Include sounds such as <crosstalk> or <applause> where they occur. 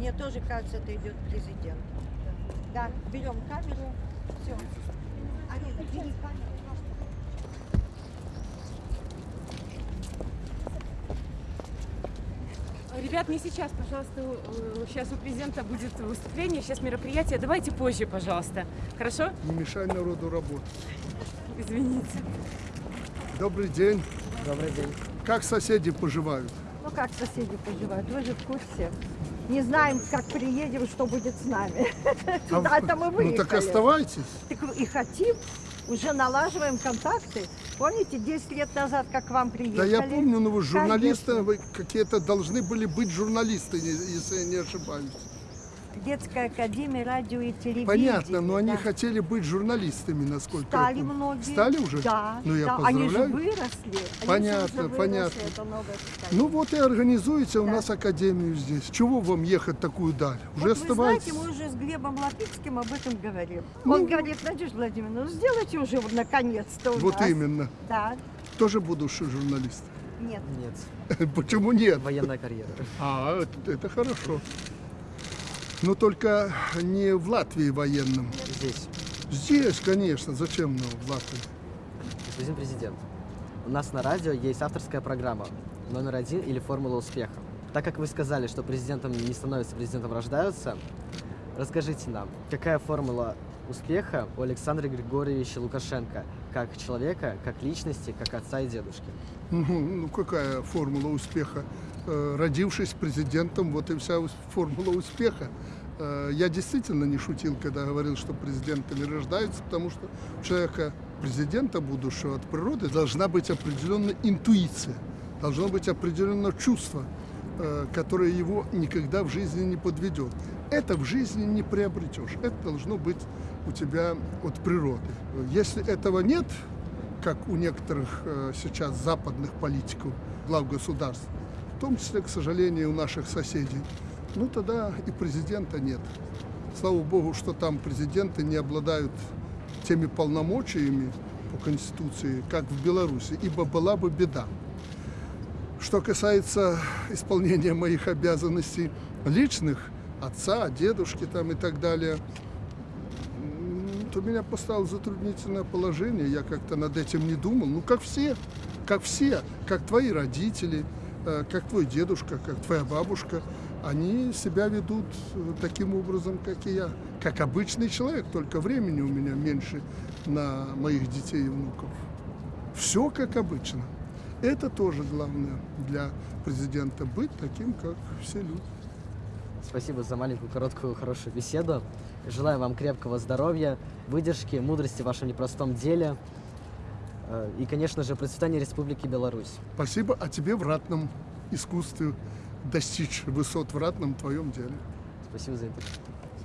Мне тоже кажется, это идет президент. Да, берем камеру. Все. Алина, бери камеру. Ребят, не сейчас, пожалуйста. Сейчас у президента будет выступление, сейчас мероприятие. Давайте позже, пожалуйста. Хорошо? Не мешай народу работать. Извините. Добрый день. Добрый день. Как соседи поживают? Ну как соседи поживают? Вы же в курсе. Не знаем, как приедем, что будет с нами. А это мы Ну выехали. так оставайтесь. Так и хотим, уже налаживаем контакты. Помните, 10 лет назад, как к вам приехали? Да я помню, но вы журналисты, Конечно. вы какие-то должны были быть журналисты, если я не ошибаюсь. Детская академия радио и телевидения. Понятно, но они да. хотели быть журналистами, насколько Стали я помню. многие. Стали уже? Да, Ну, я да. Они же поздравляю. выросли. Они Понятно, уже выросли, понятно. это новое поколение. Ну вот и организуйте у Да. нас академию здесь. Чего вам ехать такую даль? Уже Вот вы оставайтесь. знаете, мы уже с Глебом Лапицким об этом говорим. Ну, Он говорит, Надежда Владимировна, ну сделайте уже вот наконец-то у Вот нас. именно. Да, Тоже будущий журналист. нет. Нет, <laughs> Почему нет? военная карьера. А, это, это хорошо. Но только не в Латвии военном. Здесь, Здесь, конечно. Зачем нам в Латвии? господин президент. У нас на радио есть авторская программа номер один или формула успеха. Так как вы сказали, что президентом не становится, президентом рождаются, расскажите нам, какая формула успеха у Александра Григорьевича Лукашенко, как человека, как личности, как отца и дедушки? Ну, ну, какая формула успеха? Э, Родившись президентом, вот и вся формула успеха. Э, Я действительно не шутил, когда говорил, что президентами рождаются, потому что у человека, президента будущего от природы, должна быть определенная интуиция, должно быть определенное чувство, которое его никогда в жизни не подведет. Это в жизни не приобретешь. Это должно быть у тебя от природы. Если этого нет, как у некоторых э, сейчас западных политиков, глав государств, в том числе, к сожалению, у наших соседей, ну тогда и президента нет. Слава богу, что там президенты не обладают теми полномочиями по Конституции, как в Беларуси, ибо была бы беда. Что касается исполнения моих обязанностей личных, отца, дедушки там и так далее, то меня поставило затруднительное положение. Я как-то над этим не думал. Ну, как все, как все, как твои родители, э, как твой дедушка, как твоя бабушка, они себя ведут э, таким образом, как и я. Как обычный человек, только времени у меня меньше на моих детей и внуков. Все как обычно. Это тоже главное для президента, быть таким, как все люди. Спасибо за маленькую, короткую, хорошую беседу. Желаю вам крепкого здоровья, выдержки, мудрости в вашем непростом деле. Э, И, конечно же, процветания Республики Беларусь. Спасибо, а тебе в ратном искусстве достичь высот в ратном твоем деле. Спасибо за интервью.